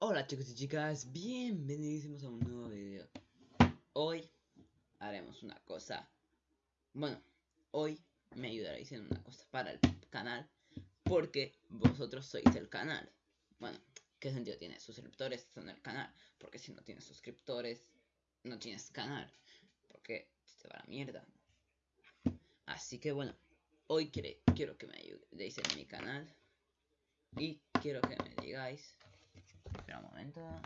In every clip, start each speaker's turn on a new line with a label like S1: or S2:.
S1: Hola chicos y chicas, bienvenidos a un nuevo video. Hoy haremos una cosa. Bueno, hoy me ayudaréis en una cosa para el canal Porque vosotros sois el canal. Bueno, ¿qué sentido tiene? Suscriptores son el canal Porque si no tienes suscriptores, no tienes canal Porque te va la mierda. Así que bueno, hoy quiero que me ayudéis en mi canal Y quiero que me digáis Espera un momento.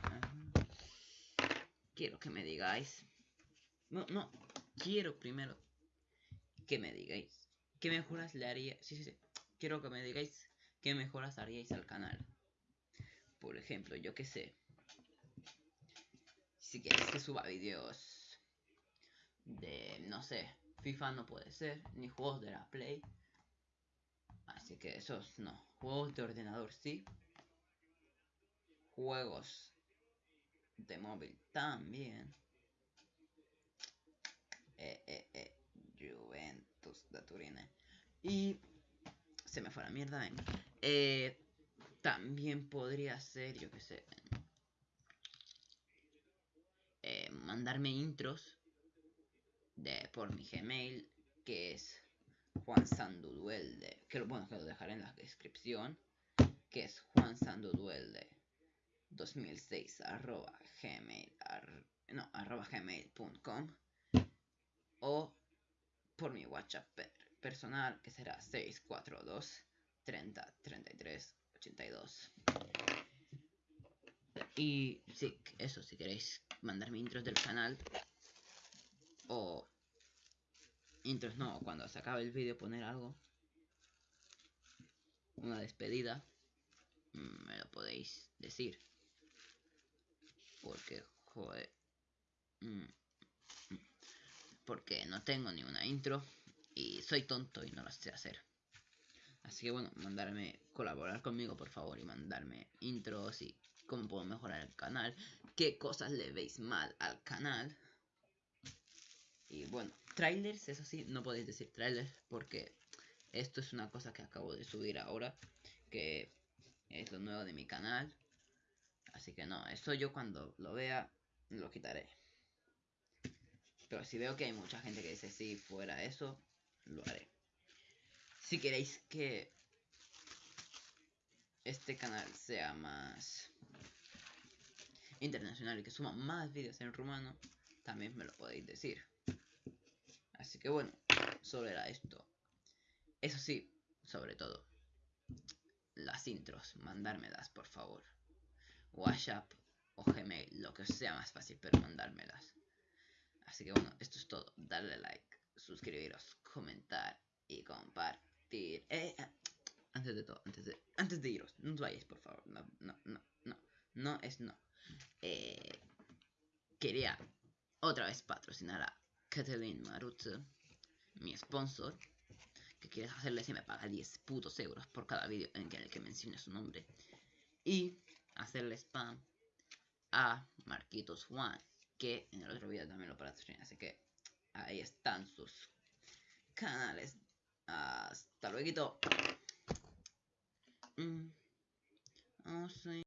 S1: Quiero que me digáis. No, no. Quiero primero que me digáis. ¿Qué mejoras le haría? Sí, sí, sí. Quiero que me digáis qué mejoras haríais al canal. Por ejemplo, yo que sé. Si quieres que suba vídeos de, no sé, FIFA no puede ser, ni juegos de la Play. Así que esos no. Juegos de ordenador sí juegos de móvil también. Eh, eh, eh, Juventus de Turín. Y se me fue la mierda, venga. Eh, también podría ser, yo que sé, eh, mandarme intros de por mi Gmail, que es Juan Sanduduelde, que bueno, que lo dejaré en la descripción, que es Juan Sanduduelde 2006 arroba gmail no arroba gmail.com o por mi whatsapp personal que será 642 30 33 82 y sí, eso si queréis mandarme intros del canal o intros no, cuando se acabe el vídeo poner algo una despedida mm, me lo podéis decir porque, joder. Mm, mm, porque no tengo ni una intro. Y soy tonto y no las sé hacer. Así que bueno, mandarme, colaborar conmigo por favor y mandarme intros y cómo puedo mejorar el canal. Qué cosas le veis mal al canal. Y bueno, trailers, eso sí, no podéis decir trailers porque esto es una cosa que acabo de subir ahora. Que es lo nuevo de mi canal. Así que no, eso yo cuando lo vea lo quitaré. Pero si veo que hay mucha gente que dice sí, fuera eso, lo haré. Si queréis que este canal sea más internacional y que suma más vídeos en rumano, también me lo podéis decir. Así que bueno, solo era esto. Eso sí, sobre todo, las intros, mandármelas por favor. WhatsApp o Gmail, lo que sea más fácil, pero mandármelas. Así que bueno, esto es todo. Darle like, suscribiros, comentar y compartir. Eh, eh, antes de todo, antes de, antes de iros, no os vayáis, por favor. No, no, no, no. No es no. Eh, quería otra vez patrocinar a Kathleen Maruto, mi sponsor, que quiere hacerle si me paga 10 putos euros por cada vídeo en el que mencione su nombre. Y hacerle spam a Marquitos Juan, que en el otro video también lo patrocina. Así que ahí están sus canales. Hasta luego. Mm. Oh,